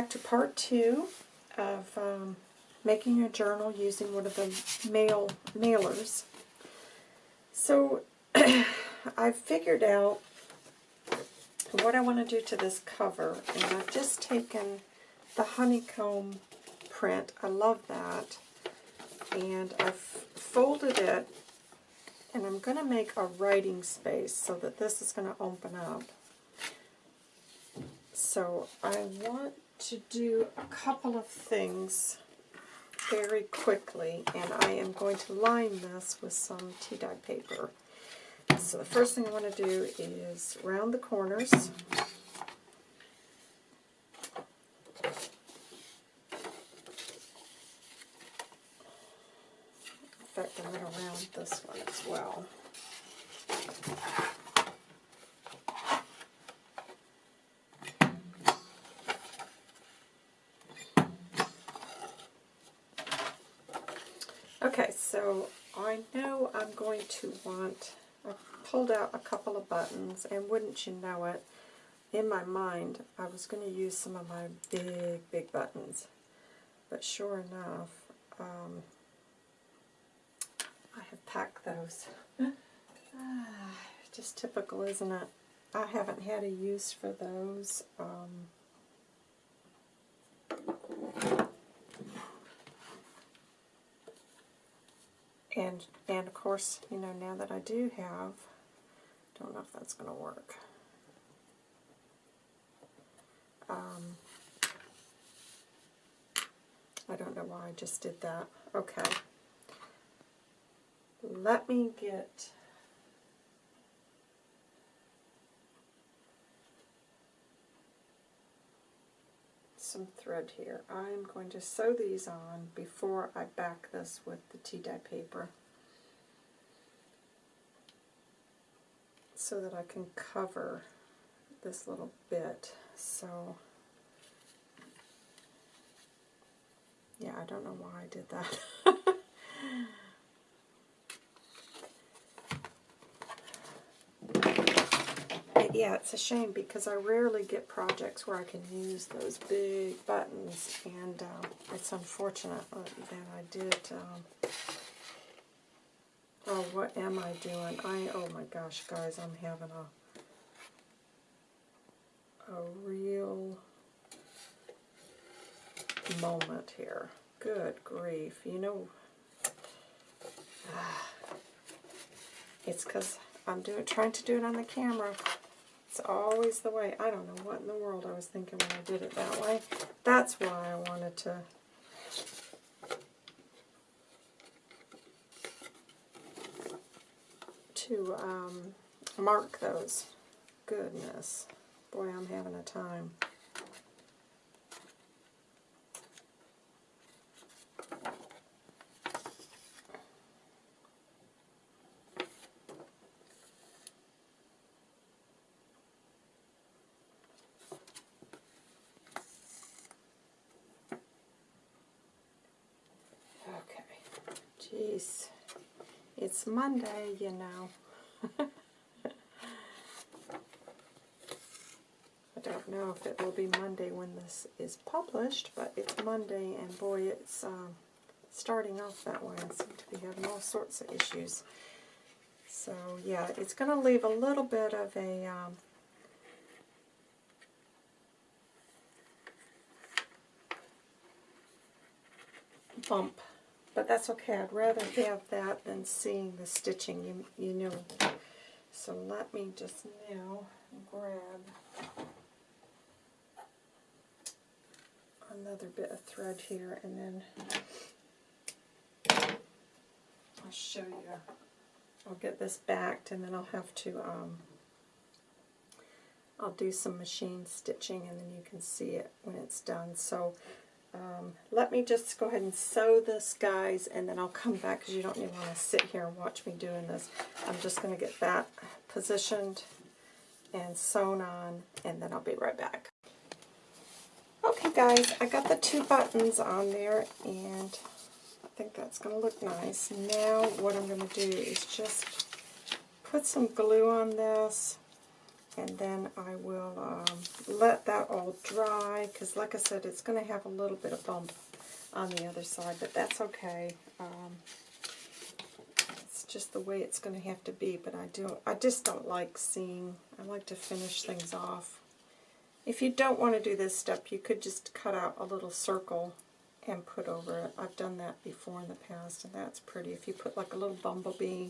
Back to part two of um, making a journal using one of the mail mailers. So I've figured out what I want to do to this cover, and I've just taken the honeycomb print. I love that. And I've folded it, and I'm going to make a writing space so that this is going to open up. So I want to do a couple of things very quickly, and I am going to line this with some tea dye paper. So the first thing I want to do is round the corners. In fact, I'm going to round this one as well. Okay, so I know I'm going to want, I pulled out a couple of buttons, and wouldn't you know it, in my mind, I was going to use some of my big, big buttons. But sure enough, um, I have packed those. just typical, isn't it? I haven't had a use for those. Um, And, and of course, you know, now that I do have, don't know if that's going to work. Um, I don't know why I just did that. Okay. Let me get some thread here. I'm going to sew these on before I back this with the tea dye paper so that I can cover this little bit. So, yeah, I don't know why I did that. yeah, it's a shame because I rarely get projects where I can use those big buttons, and uh, it's unfortunate that I did. Um, oh, what am I doing? I oh my gosh, guys, I'm having a a real moment here. Good grief, you know. It's because I'm doing, trying to do it on the camera. It's always the way. I don't know what in the world I was thinking when I did it that way. That's why I wanted to to um, mark those. Goodness. Boy, I'm having a time. Jeez. It's Monday, you know. I don't know if it will be Monday when this is published, but it's Monday, and boy, it's um, starting off that way. I seem to be having all sorts of issues. So, yeah, it's going to leave a little bit of a... Um, bump but that's okay. I'd rather have that than seeing the stitching, you, you know. So let me just now grab another bit of thread here and then I'll show you. I'll get this backed and then I'll have to, um, I'll do some machine stitching and then you can see it when it's done. So um, let me just go ahead and sew this, guys, and then I'll come back because you don't even want to sit here and watch me doing this. I'm just going to get that positioned and sewn on, and then I'll be right back. Okay, guys, I got the two buttons on there, and I think that's going to look nice. Now what I'm going to do is just put some glue on this and then I will um, let that all dry, because like I said, it's going to have a little bit of bump on the other side, but that's okay. Um, it's just the way it's going to have to be, but I do I just don't like seeing, I like to finish things off. If you don't want to do this step, you could just cut out a little circle and put over it. I've done that before in the past, and that's pretty. If you put like a little bumblebee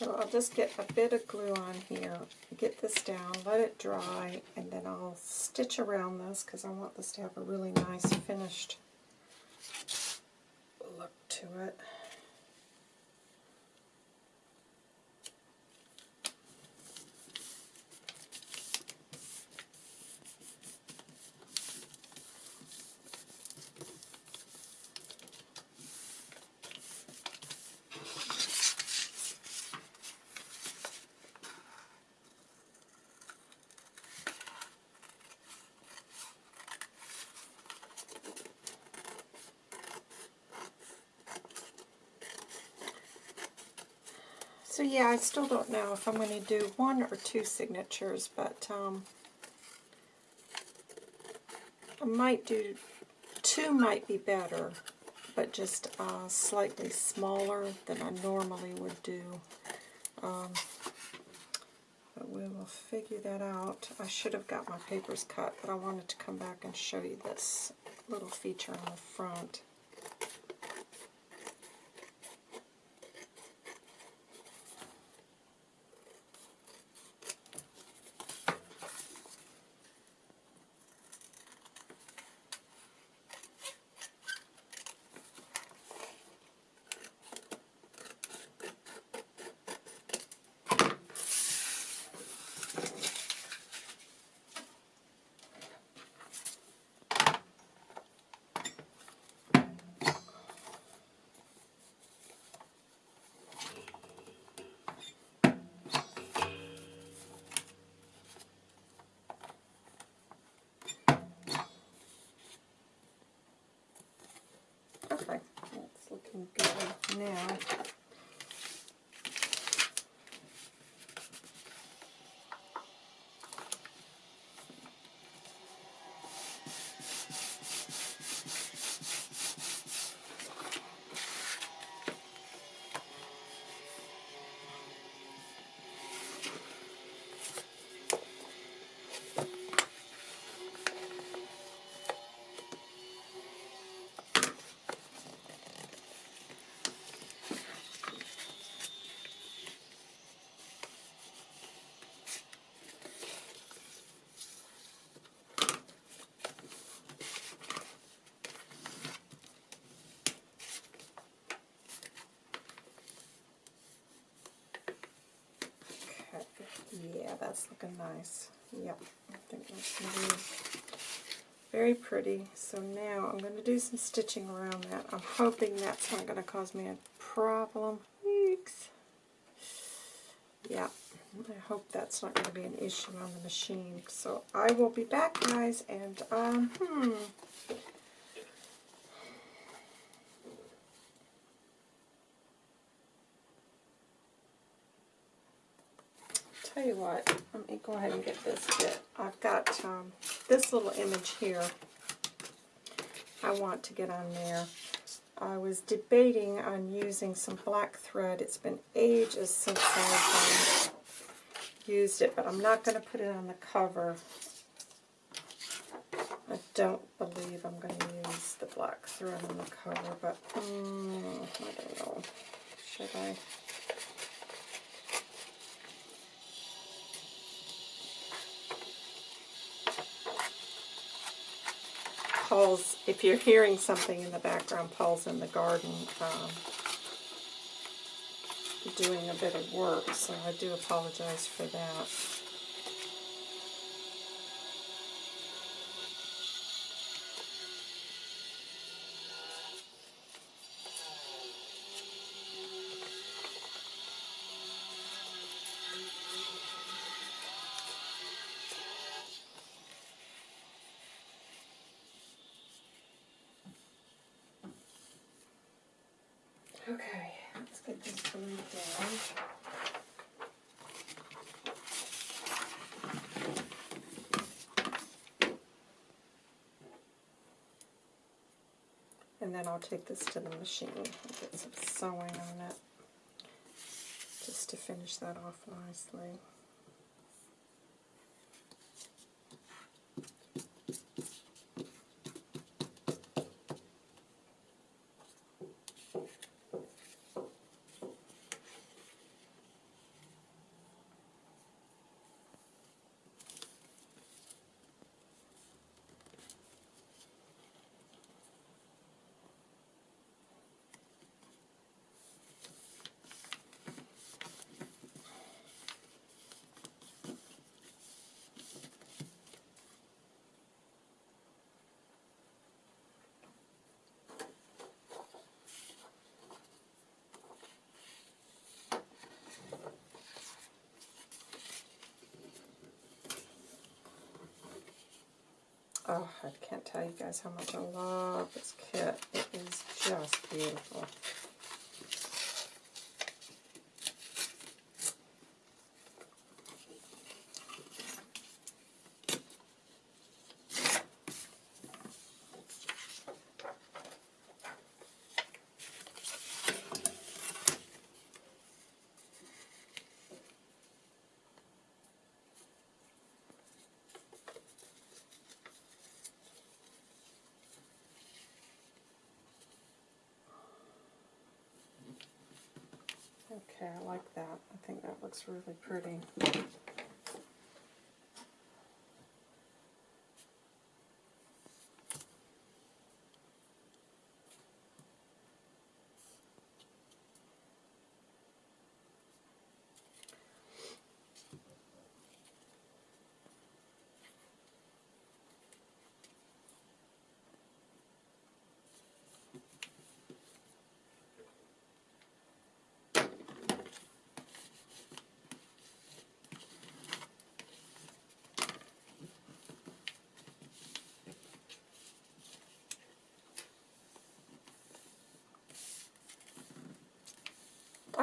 So I'll just get a bit of glue on here, get this down, let it dry, and then I'll stitch around this because I want this to have a really nice finished look to it. So yeah, I still don't know if I'm going to do one or two signatures, but um, I might do, two might be better, but just uh, slightly smaller than I normally would do. Um, but we will figure that out. I should have got my papers cut, but I wanted to come back and show you this little feature on the front. Okay, good now. That's looking nice. Yep, I think that's going to be very pretty. So now I'm going to do some stitching around that. I'm hoping that's not going to cause me a problem. Weeks. Yeah, I hope that's not going to be an issue on the machine. So I will be back, guys, and, um, hmm, tell you what, let go ahead and get this bit. I've got um, this little image here I want to get on there. I was debating on using some black thread. It's been ages since I've um, used it, but I'm not going to put it on the cover. I don't believe I'm going to use the black thread on the cover, but um, I don't know. Should I? Paul's, if you're hearing something in the background, Paul's in the garden um, doing a bit of work, so I do apologize for that. And then I'll take this to the machine get some sewing on it just to finish that off nicely. Oh, I can't tell you guys how much I love this kit. It is just beautiful. Okay, I like that. I think that looks really pretty.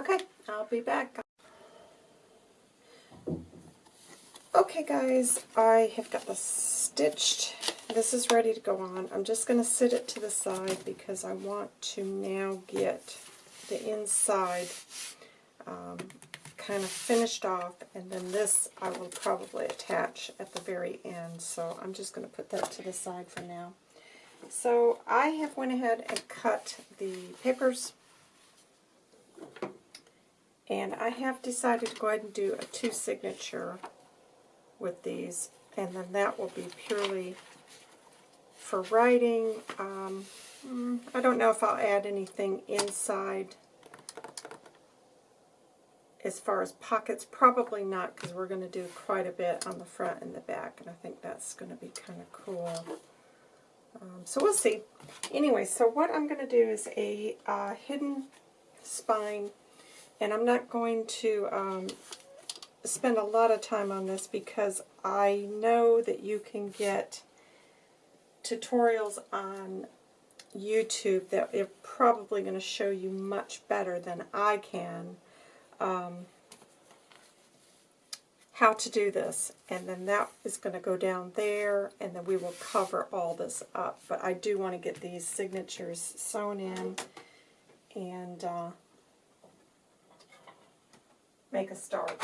Okay, I'll be back. Okay guys, I have got this stitched. This is ready to go on. I'm just going to sit it to the side because I want to now get the inside um, kind of finished off and then this I will probably attach at the very end. So I'm just going to put that to the side for now. So I have went ahead and cut the papers and I have decided to go ahead and do a two signature with these, and then that will be purely for writing. Um, mm, I don't know if I'll add anything inside as far as pockets. Probably not, because we're going to do quite a bit on the front and the back, and I think that's going to be kind of cool. Um, so we'll see. Anyway, so what I'm going to do is a uh, hidden spine and I'm not going to um, spend a lot of time on this because I know that you can get tutorials on YouTube that are probably going to show you much better than I can um, how to do this. And then that is going to go down there, and then we will cover all this up. But I do want to get these signatures sewn in, and uh, make a start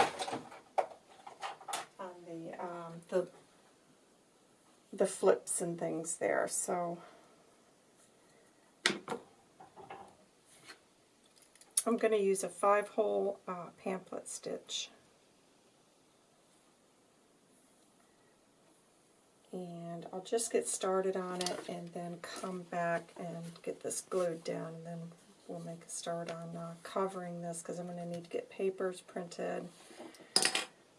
on the um, the the flips and things there. So I'm going to use a five-hole uh, pamphlet stitch. And I'll just get started on it and then come back and get this glued down and then we'll make a start on uh, covering this because I'm going to need to get papers printed.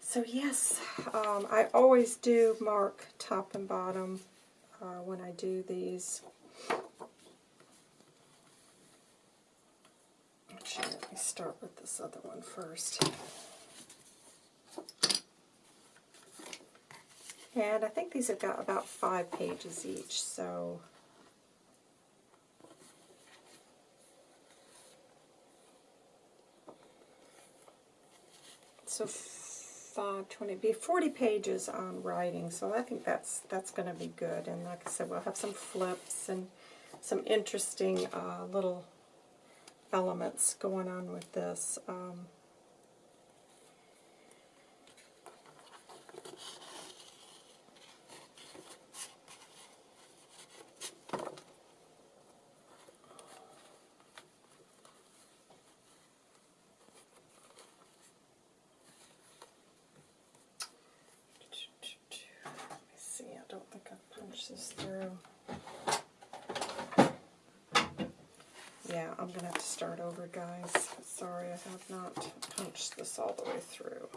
So yes, um, I always do mark top and bottom uh, when I do these. Actually, let me start with this other one first. And I think these have got about five pages each, so So five twenty, be forty pages on writing. So I think that's that's going to be good. And like I said, we'll have some flips and some interesting uh, little elements going on with this. Um, Let me see, I don't think I punched this through. Yeah, I'm going to have to start over, guys. Sorry, I have not punched this all the way through.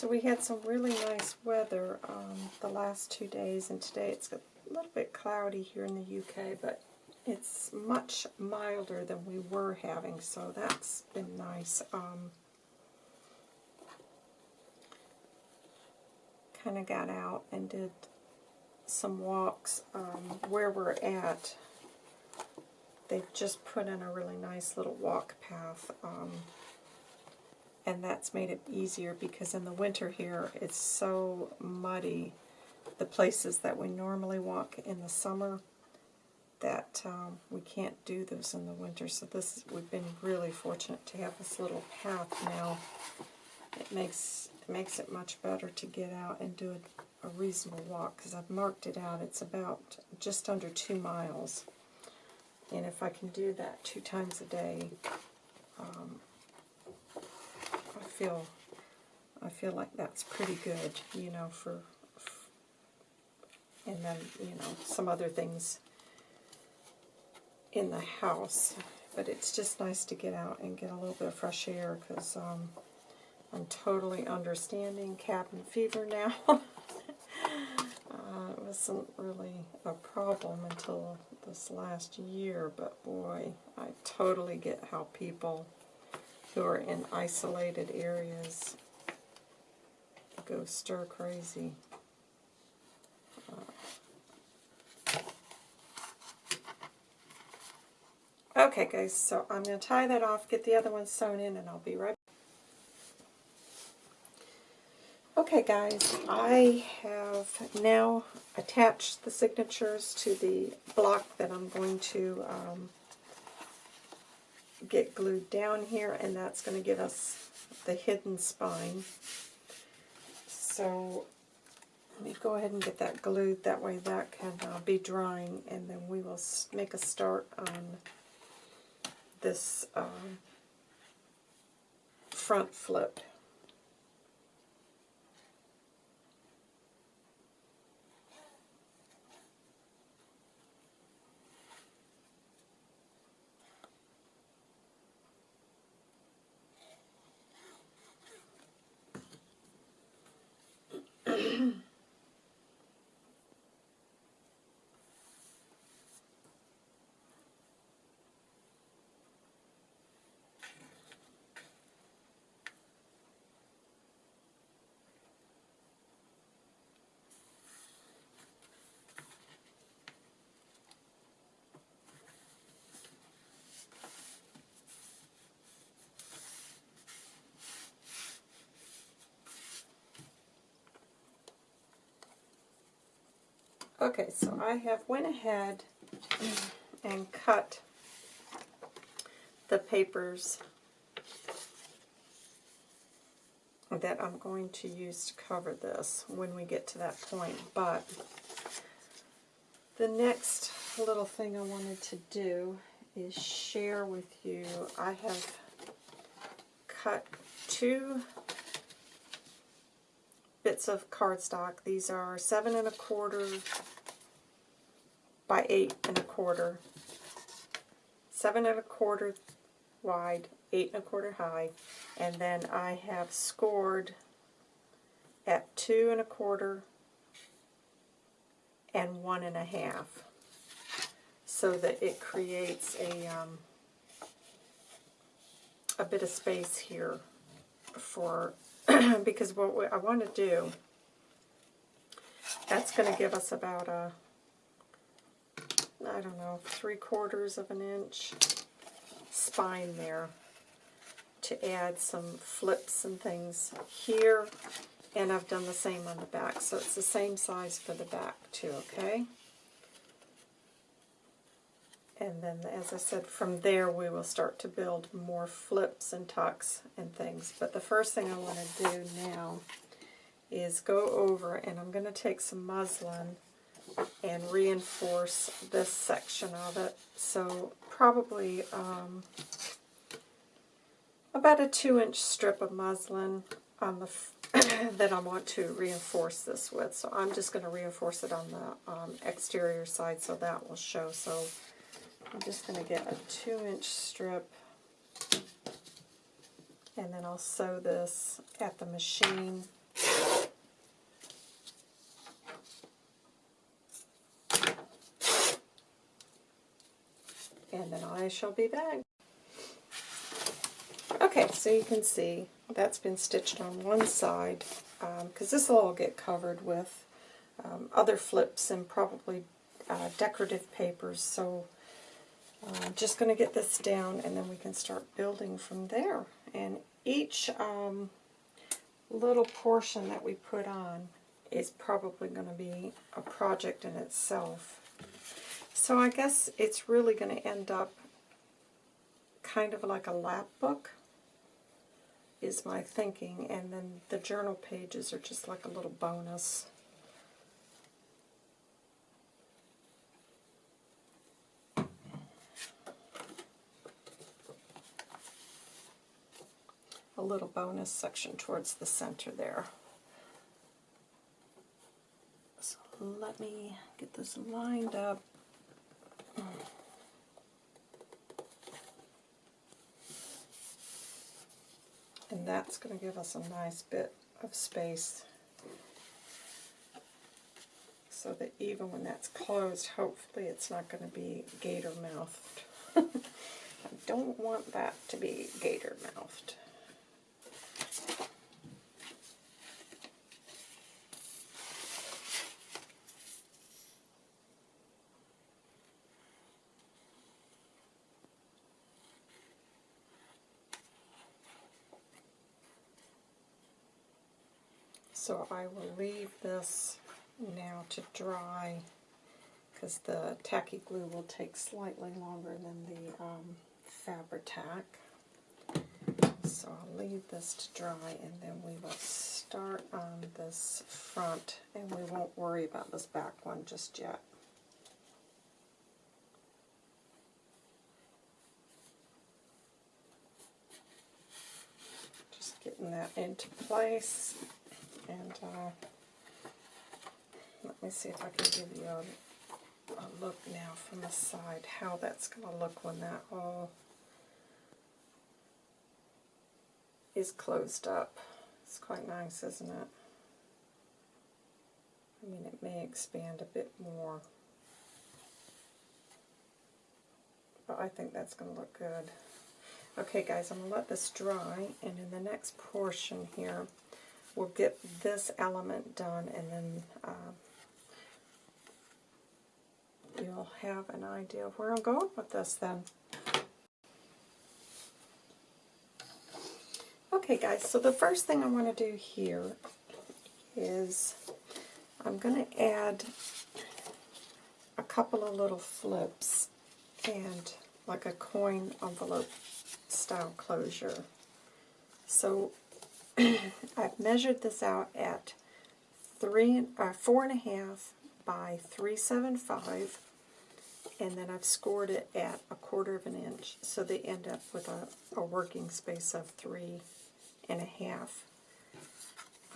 So we had some really nice weather um, the last two days, and today it's a little bit cloudy here in the UK, but it's much milder than we were having, so that's been nice. Um, kind of got out and did some walks um, where we're at. They've just put in a really nice little walk path. Um, and that's made it easier because in the winter here it's so muddy the places that we normally walk in the summer that um, we can't do those in the winter. So this we've been really fortunate to have this little path now. It makes it makes it much better to get out and do a, a reasonable walk because I've marked it out. It's about just under two miles. And if I can do that two times a day um, feel I feel like that's pretty good, you know, for, and then, you know, some other things in the house. But it's just nice to get out and get a little bit of fresh air because um, I'm totally understanding cabin fever now. uh, it wasn't really a problem until this last year, but boy, I totally get how people who are in isolated areas go stir crazy. Uh, okay guys, so I'm going to tie that off, get the other one sewn in, and I'll be right back. Okay guys, I have now attached the signatures to the block that I'm going to um, get glued down here, and that's going to give us the hidden spine. So let me go ahead and get that glued. That way that can uh, be drying, and then we will make a start on this um, front flip. Okay, so I have went ahead and cut the papers that I'm going to use to cover this when we get to that point. But the next little thing I wanted to do is share with you, I have cut two bits of cardstock. These are seven and a quarter by eight and a quarter. Seven and a quarter wide, eight and a quarter high, and then I have scored at two and a quarter and one and a half so that it creates a um, a bit of space here for because what we, I want to do that's going to give us about a I don't know three quarters of an inch spine there to add some flips and things here. And I've done the same on the back so it's the same size for the back too okay? And then as I said from there we will start to build more flips and tucks and things. But the first thing I want to do now is go over and I'm going to take some muslin and reinforce this section of it so probably um, about a two inch strip of muslin on the that I want to reinforce this with. So I'm just going to reinforce it on the um, exterior side so that will show. So I'm just going to get a two inch strip and then I'll sew this at the machine. And then I shall be back. Okay, so you can see that's been stitched on one side because um, this will all get covered with um, other flips and probably uh, decorative papers. So I'm uh, just going to get this down and then we can start building from there. And each um, little portion that we put on is probably going to be a project in itself. So I guess it's really going to end up kind of like a lap book is my thinking, and then the journal pages are just like a little bonus. A little bonus section towards the center there. So let me get this lined up. And that's going to give us a nice bit of space so that even when that's closed, hopefully it's not going to be gator-mouthed. I don't want that to be gator-mouthed. So I will leave this now to dry because the tacky glue will take slightly longer than the um, Fabri-Tac. So I'll leave this to dry and then we will start on this front and we won't worry about this back one just yet. Just getting that into place. And uh, let me see if I can give you a, a look now from the side, how that's going to look when that all is closed up. It's quite nice, isn't it? I mean, it may expand a bit more. But I think that's going to look good. Okay, guys, I'm going to let this dry, and in the next portion here, we'll get this element done and then uh, you'll have an idea of where I'm going with this then. Okay guys, so the first thing I want to do here is I'm going to add a couple of little flips and like a coin envelope style closure. So I've measured this out at three, uh, four and a half by 375, and then I've scored it at a quarter of an inch, so they end up with a, a working space of three and a half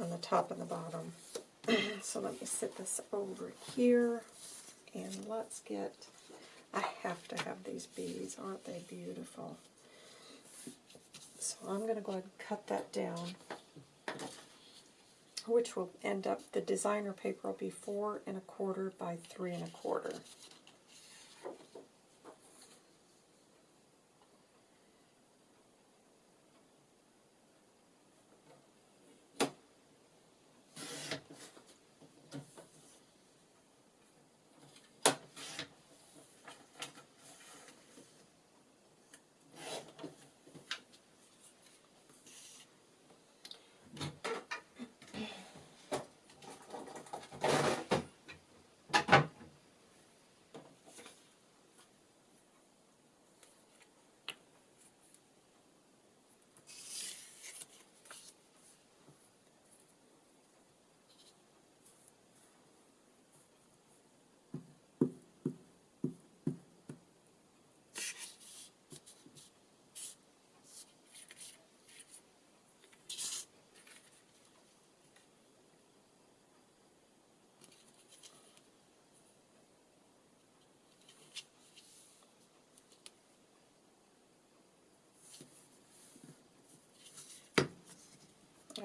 on the top and the bottom. so let me set this over here, and let's get, I have to have these beads, aren't they beautiful? So I'm going to go ahead and cut that down, which will end up, the designer paper will be four and a quarter by three and a quarter.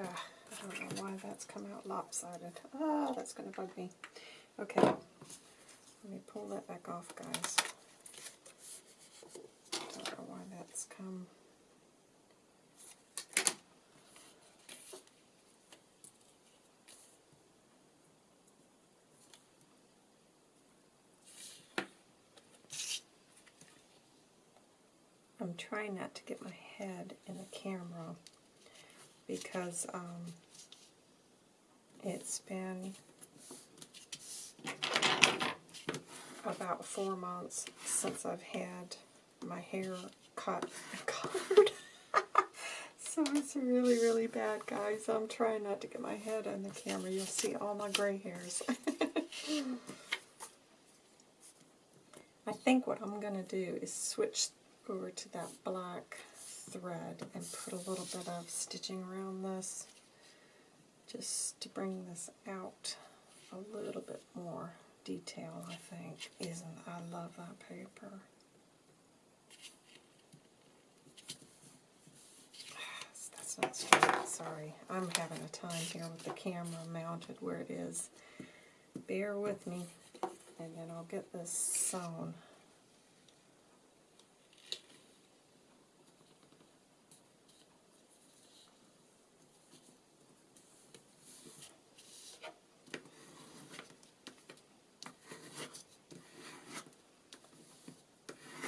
I don't know why that's come out lopsided. Ah, that's going to bug me. Okay, let me pull that back off, guys. Don't know why that's come. I'm trying not to get my head in the camera because um, it's been about four months since I've had my hair cut and colored. so it's really, really bad, guys. I'm trying not to get my head on the camera. You'll see all my gray hairs. I think what I'm going to do is switch over to that black thread and put a little bit of stitching around this just to bring this out a little bit more detail I think isn't I love that paper. That's not straight. Sorry I'm having a time here with the camera mounted where it is. Bear with me and then I'll get this sewn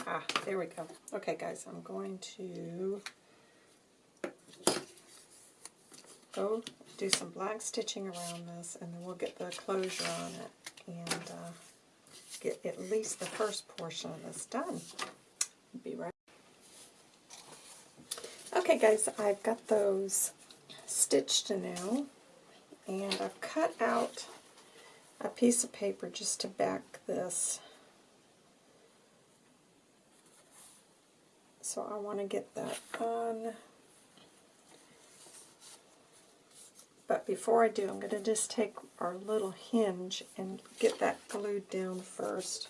Ah, there we go. Okay, guys, I'm going to go do some black stitching around this, and then we'll get the closure on it, and uh, get at least the first portion of this done. Be right. Okay, guys, I've got those stitched now, and I've cut out a piece of paper just to back this So I want to get that on. But before I do, I'm going to just take our little hinge and get that glued down first.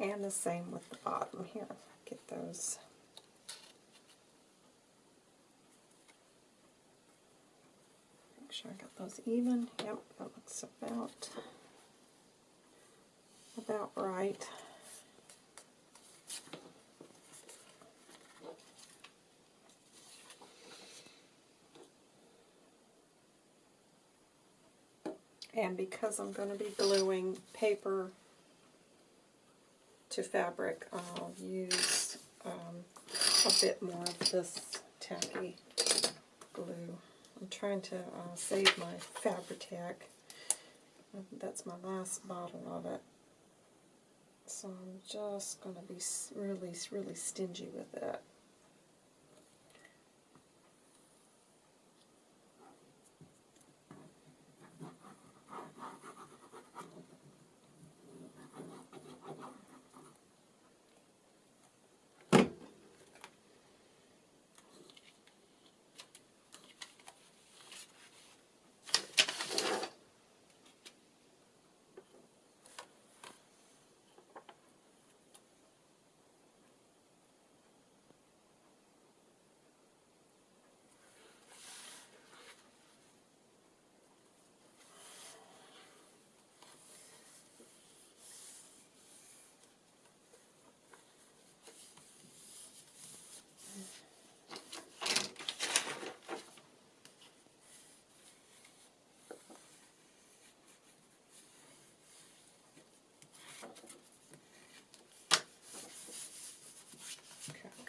And the same with the bottom here. Get those. Make sure I got those even. Yep, that looks about about right. And because I'm going to be gluing paper to fabric, I'll use um, a bit more of this tacky glue. I'm trying to uh, save my Fabri-Tac. That's my last bottle of it. So I'm just going to be really, really stingy with it.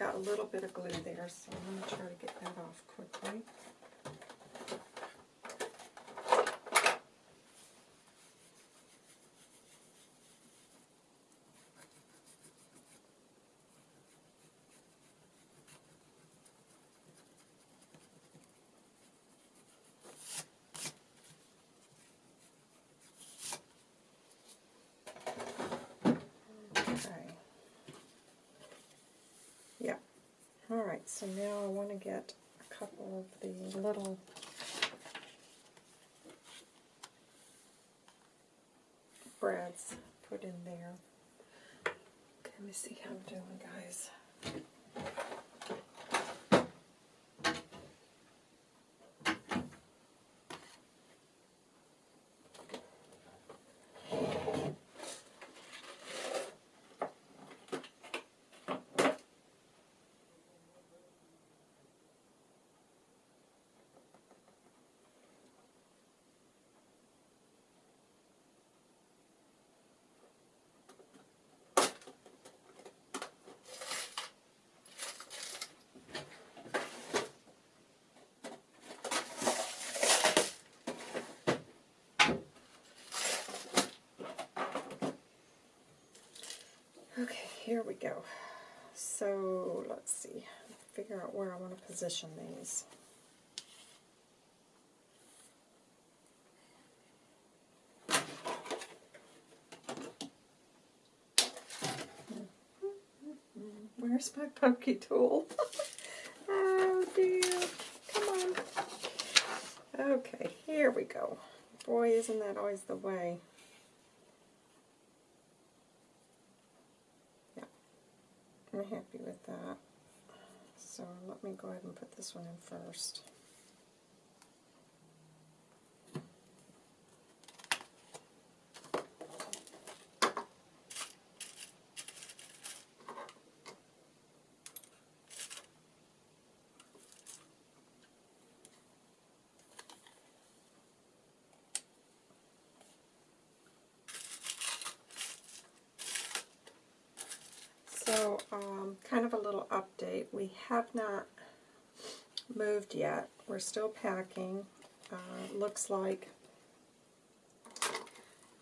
Got a little bit of glue there, so I'm going to try to get that off quickly. Alright, so now I want to get a couple of the little brads put in there. Let me see how I'm doing, guys. Okay, here we go. So let's see, figure out where I want to position these. Where's my pokey tool? oh dear, come on. Okay, here we go. Boy, isn't that always the way. I'm happy with that. So let me go ahead and put this one in first. So, um, kind of a little update. We have not moved yet. We're still packing. Uh, looks like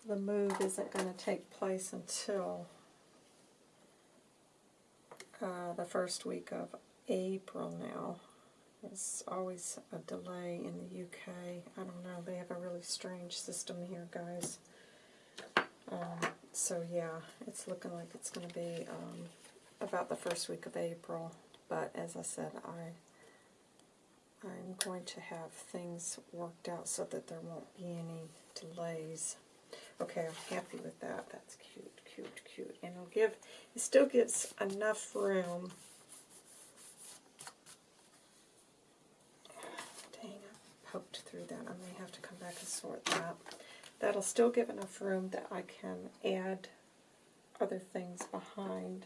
the move isn't going to take place until uh, the first week of April now. It's always a delay in the UK. I don't know. They have a really strange system here, guys. Um, so yeah, it's looking like it's going to be um, about the first week of April. But as I said, I I'm going to have things worked out so that there won't be any delays. Okay, I'm happy with that. That's cute, cute, cute. And it'll give, it still gives enough room. Dang, I poked through that. I may have to come back and sort that. That'll still give enough room that I can add other things behind.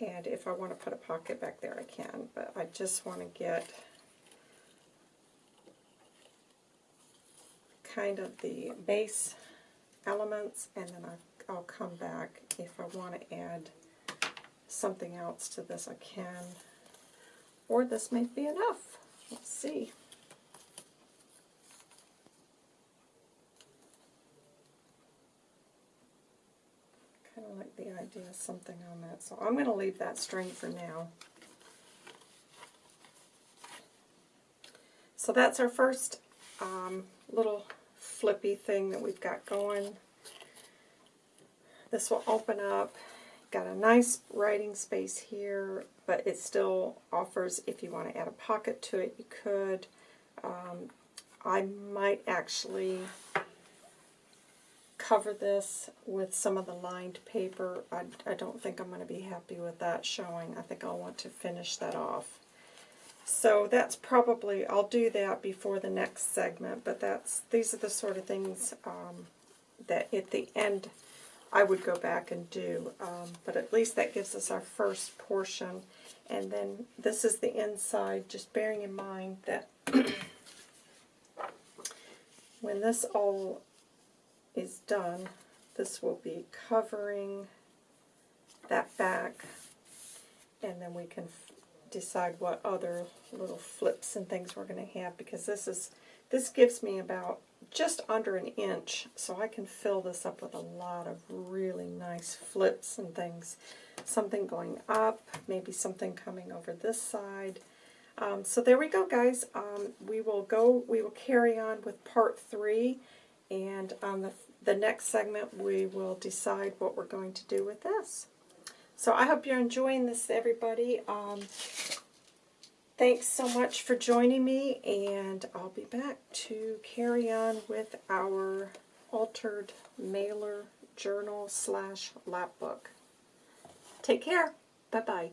And if I want to put a pocket back there, I can, but I just want to get kind of the base elements, and then I, will come back. If I want to add something else to this, I can. Or this may be enough. Let's see. The idea of something on that, so I'm going to leave that string for now. So that's our first um, little flippy thing that we've got going. This will open up. Got a nice writing space here, but it still offers, if you want to add a pocket to it, you could. Um, I might actually cover this with some of the lined paper. I, I don't think I'm going to be happy with that showing. I think I'll want to finish that off. So that's probably, I'll do that before the next segment, but that's these are the sort of things um, that at the end I would go back and do. Um, but at least that gives us our first portion. And then this is the inside, just bearing in mind that when this all is done, this will be covering that back, and then we can decide what other little flips and things we're going to have, because this is this gives me about just under an inch, so I can fill this up with a lot of really nice flips and things. Something going up, maybe something coming over this side. Um, so there we go, guys. Um, we will go. We will carry on with part three, and on the the next segment, we will decide what we're going to do with this. So I hope you're enjoying this, everybody. Um, thanks so much for joining me, and I'll be back to carry on with our altered mailer journal slash lap book. Take care. Bye-bye.